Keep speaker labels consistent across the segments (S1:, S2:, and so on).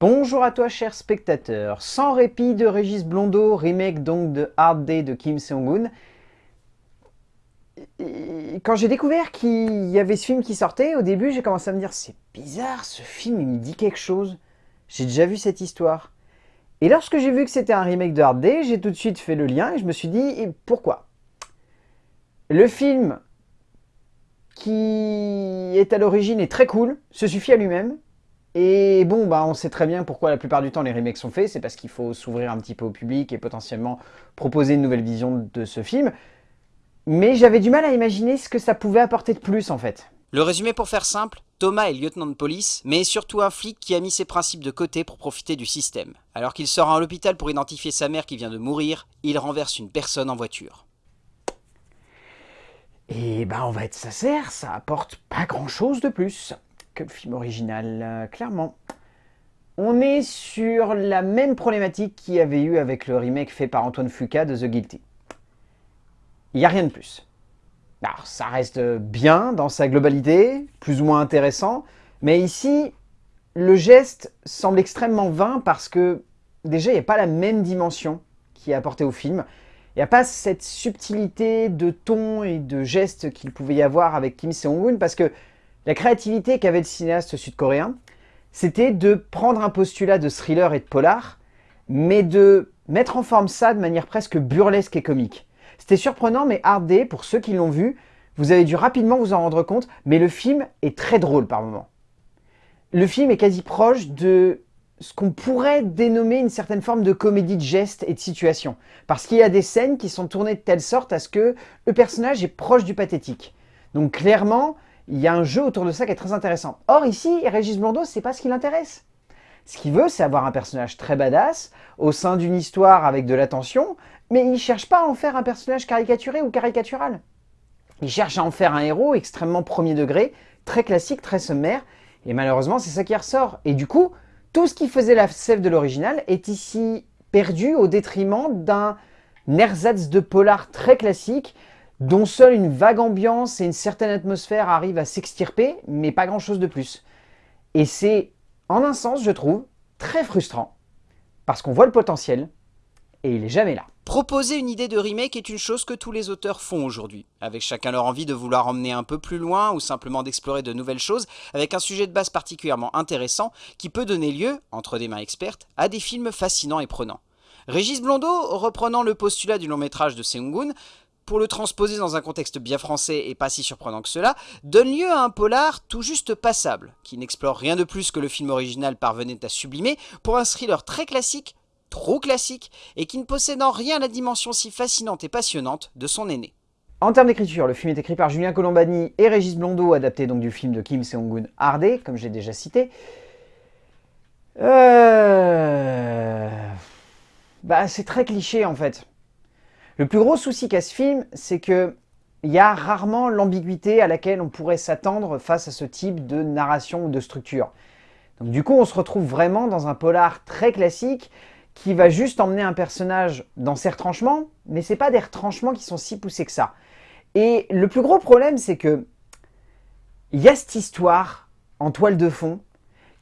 S1: Bonjour à toi cher spectateur, sans répit de Régis Blondeau, remake donc de Hard Day de Kim Seong-gun. Quand j'ai découvert qu'il y avait ce film qui sortait, au début j'ai commencé à me dire c'est bizarre, ce film il me dit quelque chose. J'ai déjà vu cette histoire. Et lorsque j'ai vu que c'était un remake de Hard Day, j'ai tout de suite fait le lien et je me suis dit pourquoi? Le film qui est à l'origine est très cool, se suffit à lui-même, et bon, bah, on sait très bien pourquoi la plupart du temps les remakes sont faits, c'est parce qu'il faut s'ouvrir un petit peu au public et potentiellement proposer une nouvelle vision de ce film. Mais j'avais du mal à imaginer ce que ça pouvait apporter de plus en fait.
S2: Le résumé pour faire simple, Thomas est lieutenant de police, mais est surtout un flic qui a mis ses principes de côté pour profiter du système. Alors qu'il sort à l'hôpital pour identifier sa mère qui vient de mourir, il renverse une personne en voiture.
S1: Et bah on va être sincère, ça apporte pas grand chose de plus film original, euh, clairement. On est sur la même problématique qu'il y avait eu avec le remake fait par Antoine Fuqua de The Guilty. Il n'y a rien de plus. Alors, ça reste bien dans sa globalité, plus ou moins intéressant, mais ici, le geste semble extrêmement vain parce que, déjà, il n'y a pas la même dimension qui est apportée au film. Il n'y a pas cette subtilité de ton et de gestes qu'il pouvait y avoir avec Kim Seong-un parce que la créativité qu'avait le cinéaste sud-coréen, c'était de prendre un postulat de thriller et de polar, mais de mettre en forme ça de manière presque burlesque et comique. C'était surprenant, mais Hard Day, pour ceux qui l'ont vu, vous avez dû rapidement vous en rendre compte, mais le film est très drôle par moments. Le film est quasi proche de ce qu'on pourrait dénommer une certaine forme de comédie de gestes et de situation. Parce qu'il y a des scènes qui sont tournées de telle sorte à ce que le personnage est proche du pathétique. Donc clairement, il y a un jeu autour de ça qui est très intéressant. Or ici, Régis Blondeau, c'est pas ce qui l'intéresse. Ce qu'il veut, c'est avoir un personnage très badass, au sein d'une histoire avec de l'attention, mais il cherche pas à en faire un personnage caricaturé ou caricatural. Il cherche à en faire un héros extrêmement premier degré, très classique, très sommaire, et malheureusement, c'est ça qui ressort. Et du coup, tout ce qui faisait la sève de l'original est ici perdu au détriment d'un ersatz de polar très classique, dont seule une vague ambiance et une certaine atmosphère arrivent à s'extirper, mais pas grand chose de plus. Et c'est, en un sens, je trouve, très frustrant, parce qu'on voit le potentiel, et il est jamais là.
S2: Proposer une idée de remake est une chose que tous les auteurs font aujourd'hui, avec chacun leur envie de vouloir emmener un peu plus loin ou simplement d'explorer de nouvelles choses avec un sujet de base particulièrement intéressant qui peut donner lieu, entre des mains expertes, à des films fascinants et prenants. Régis Blondeau, reprenant le postulat du long métrage de Seung-gun, pour le transposer dans un contexte bien français et pas si surprenant que cela, donne lieu à un polar tout juste passable, qui n'explore rien de plus que le film original parvenait à sublimer pour un thriller très classique, trop classique, et qui ne possède en rien la dimension si fascinante et passionnante de son aîné.
S1: En termes d'écriture, le film est écrit par Julien Colombani et Régis Blondeau, adapté donc du film de Kim Seong-gun Hardé, comme j'ai déjà cité. Euh... Bah, c'est très cliché en fait. Le plus gros souci qu'a ce film, c'est que il y a rarement l'ambiguïté à laquelle on pourrait s'attendre face à ce type de narration ou de structure. Donc du coup, on se retrouve vraiment dans un polar très classique qui va juste emmener un personnage dans ses retranchements, mais c'est pas des retranchements qui sont si poussés que ça. Et le plus gros problème, c'est que il y a cette histoire en toile de fond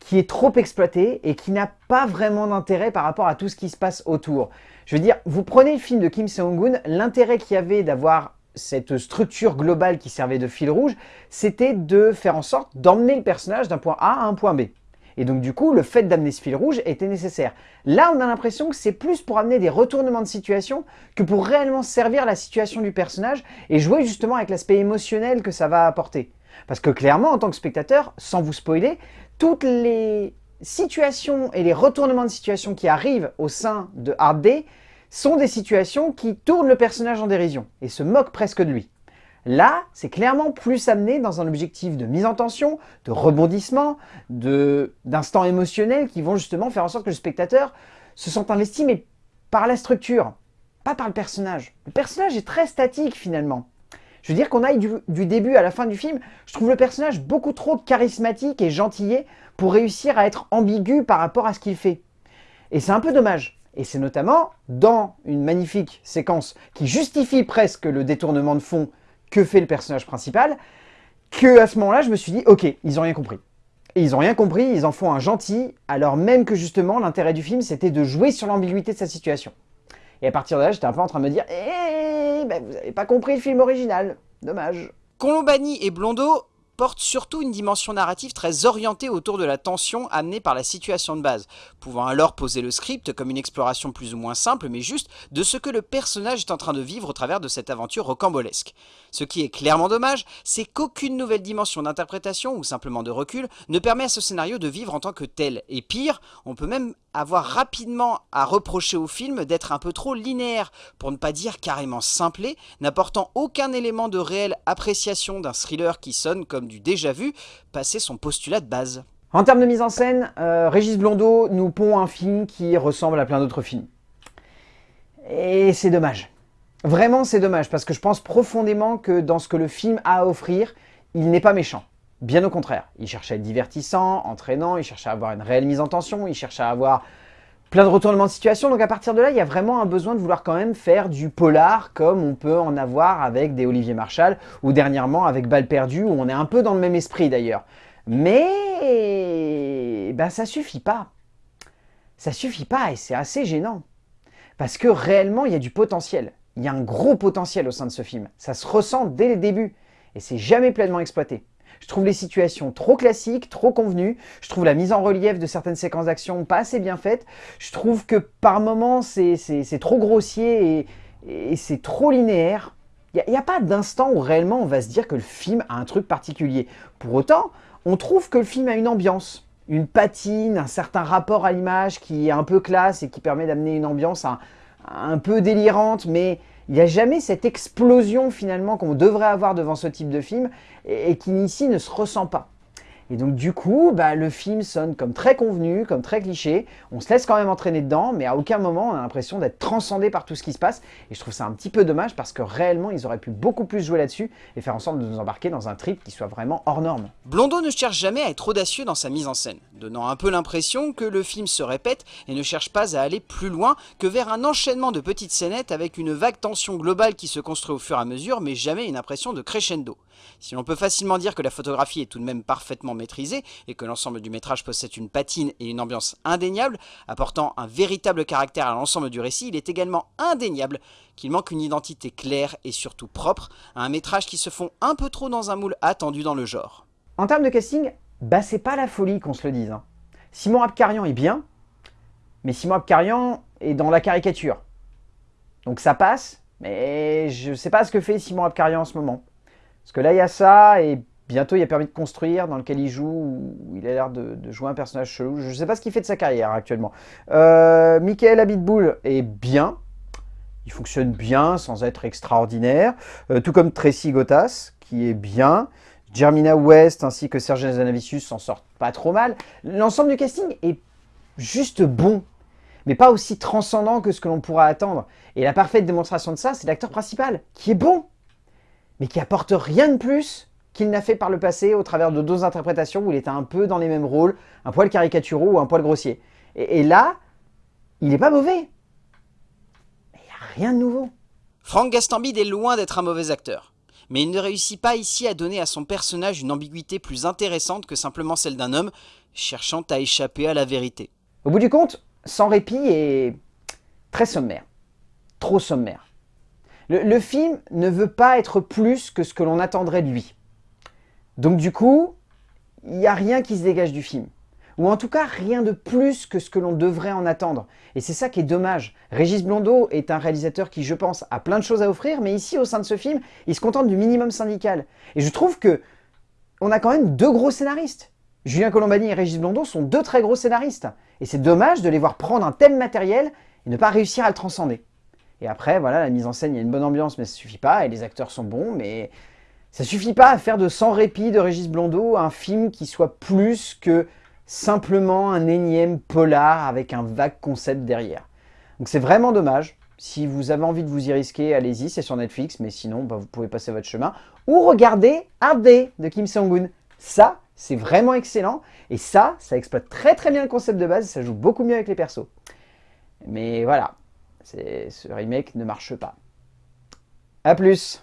S1: qui est trop exploitée et qui n'a pas vraiment d'intérêt par rapport à tout ce qui se passe autour. Je veux dire, vous prenez le film de Kim Seong-gun, l'intérêt qu'il y avait d'avoir cette structure globale qui servait de fil rouge, c'était de faire en sorte d'emmener le personnage d'un point A à un point B. Et donc du coup, le fait d'amener ce fil rouge était nécessaire. Là, on a l'impression que c'est plus pour amener des retournements de situation que pour réellement servir la situation du personnage et jouer justement avec l'aspect émotionnel que ça va apporter. Parce que clairement, en tant que spectateur, sans vous spoiler, toutes les situations et les retournements de situation qui arrivent au sein de Hard Day sont des situations qui tournent le personnage en dérision et se moquent presque de lui. Là, c'est clairement plus amené dans un objectif de mise en tension, de rebondissement, d'instants émotionnels qui vont justement faire en sorte que le spectateur se sente investi, mais par la structure, pas par le personnage. Le personnage est très statique finalement. Je veux dire qu'on aille du, début à la fin du film, je trouve le personnage beaucoup trop charismatique et gentillet pour réussir à être ambigu par rapport à ce qu'il fait. Et c'est un peu dommage. Et c'est notamment dans une magnifique séquence qui justifie presque le détournement de fond que fait le personnage principal, que à ce moment-là, je me suis dit, ok, ils ont rien compris. Et ils ont rien compris, ils en font un gentil, alors même que justement l'intérêt du film c'était de jouer sur l'ambiguïté de sa situation. Et à partir de là, j'étais un peu en train de me dire « Eh, ben, vous avez pas compris le film original, dommage ».
S2: Colombani et Blondeau portent surtout une dimension narrative très orientée autour de la tension amenée par la situation de base, pouvant alors poser le script comme une exploration plus ou moins simple mais juste de ce que le personnage est en train de vivre au travers de cette aventure rocambolesque. Ce qui est clairement dommage, c'est qu'aucune nouvelle dimension d'interprétation ou simplement de recul ne permet à ce scénario de vivre en tant que tel. Et pire, on peut même avoir rapidement à reprocher au film d'être un peu trop linéaire, pour ne pas dire carrément simplé, n'apportant aucun élément de réelle appréciation d'un thriller qui sonne comme du déjà vu, passer son postulat de base.
S1: En termes de mise en scène, euh, Régis Blondeau nous pond un film qui ressemble à plein d'autres films. Et c'est dommage. Vraiment, c'est dommage, parce que je pense profondément que dans ce que le film a à offrir, il n'est pas méchant. Bien au contraire, il cherche à être divertissant, entraînant, il cherche à avoir une réelle mise en tension, il cherche à avoir plein de retournements de situation. Donc à partir de là, il y a vraiment un besoin de vouloir quand même faire du polar comme on peut en avoir avec des Olivier Marshall ou dernièrement avec Balle perdue où on est un peu dans le même esprit d'ailleurs. Mais ben, ça suffit pas. Ça suffit pas et c'est assez gênant. Parce que réellement, il y a du potentiel. Il y a un gros potentiel au sein de ce film. Ça se ressent dès le début et c'est jamais pleinement exploité. Je trouve les situations trop classiques, trop convenues. Je trouve la mise en relief de certaines séquences d'action pas assez bien faite. Je trouve que par moments, c'est trop grossier et, c'est trop linéaire. Il n'y a, pas d'instant où réellement on va se dire que le film a un truc particulier. Pour autant, on trouve que le film a une ambiance, une patine, un certain rapport à l'image qui est un peu classe et qui permet d'amener une ambiance un peu délirante, mais il n'y a jamais cette explosion finalement qu'on devrait avoir devant ce type de film et, qui ici ne se ressent pas. Et donc du coup, bah, le film sonne comme très convenu, comme très cliché. On se laisse quand même entraîner dedans, mais à aucun moment on a l'impression d'être transcendé par tout ce qui se passe. Et je trouve ça un petit peu dommage parce que réellement ils auraient pu beaucoup plus jouer là-dessus et faire en sorte de nous embarquer dans un trip qui soit vraiment hors norme.
S2: Blondeau ne cherche jamais à être audacieux dans sa mise en scène, donnant un peu l'impression que le film se répète et ne cherche pas à aller plus loin que vers un enchaînement de petites scénettes avec une vague tension globale qui se construit au fur et à mesure, mais jamais une impression de crescendo. Si l'on peut facilement dire que la photographie est tout de même parfaitement maîtrisée et que l'ensemble du métrage possède une patine et une ambiance indéniables, apportant un véritable caractère à l'ensemble du récit, il est également indéniable qu'il manque une identité claire et surtout propre à un métrage qui se fond un peu trop dans un moule attendu dans le genre.
S1: En termes de casting, bah c'est pas la folie qu'on se le dise. Hein. Simon Abkarian est bien, mais Simon Abkarian est dans la caricature. Donc ça passe, mais je sais pas ce que fait Simon Abkarian en ce moment. Parce que là, il y a ça, et bientôt, il y a Permis de construire, dans lequel il joue, où il a l'air de, jouer un personnage chelou. Je ne sais pas ce qu'il fait de sa carrière actuellement. Euh, Michael Abitbull est bien. Il fonctionne bien, sans être extraordinaire. Euh, tout comme Tracy Gotas, qui est bien. Germina West ainsi que Serge Zanavicius s'en sortent pas trop mal. L'ensemble du casting est juste bon, mais pas aussi transcendant que ce que l'on pourra attendre. Et la parfaite démonstration de ça, c'est l'acteur principal, qui est bon mais qui apporte rien de plus qu'il n'a fait par le passé au travers de deux interprétations où il était un peu dans les mêmes rôles, un poil caricaturaux ou un poil grossier. Et, là, il n'est pas mauvais. Mais il n'y a rien de nouveau.
S2: Franck Gastambide est loin d'être un mauvais acteur. Mais il ne réussit pas ici à donner à son personnage une ambiguïté plus intéressante que simplement celle d'un homme cherchant à échapper à la vérité.
S1: Au bout du compte, Sans répit est très sommaire. Trop sommaire. Le, film ne veut pas être plus que ce que l'on attendrait de lui. Donc du coup, il n'y a rien qui se dégage du film. Ou en tout cas, rien de plus que ce que l'on devrait en attendre. Et c'est ça qui est dommage. Régis Blondeau est un réalisateur qui, je pense, a plein de choses à offrir, mais ici, au sein de ce film, il se contente du minimum syndical. Et je trouve que on a quand même deux gros scénaristes. Julien Colombani et Régis Blondeau sont deux très gros scénaristes. Et c'est dommage de les voir prendre un thème matériel et ne pas réussir à le transcender. Et après, voilà, la mise en scène, il y a une bonne ambiance, mais ça suffit pas, et les acteurs sont bons, mais ça suffit pas à faire de Sans répit de Régis Blondeau un film qui soit plus que simplement un énième polar avec un vague concept derrière. Donc c'est vraiment dommage. Si vous avez envie de vous y risquer, allez-y, c'est sur Netflix, mais sinon, bah, vous pouvez passer votre chemin. Ou regardez Hard Day de Kim Sang-un. Ça, c'est vraiment excellent. Et ça, ça exploite très très bien le concept de base, ça joue beaucoup mieux avec les persos. Mais voilà, ce remake ne marche pas. A plus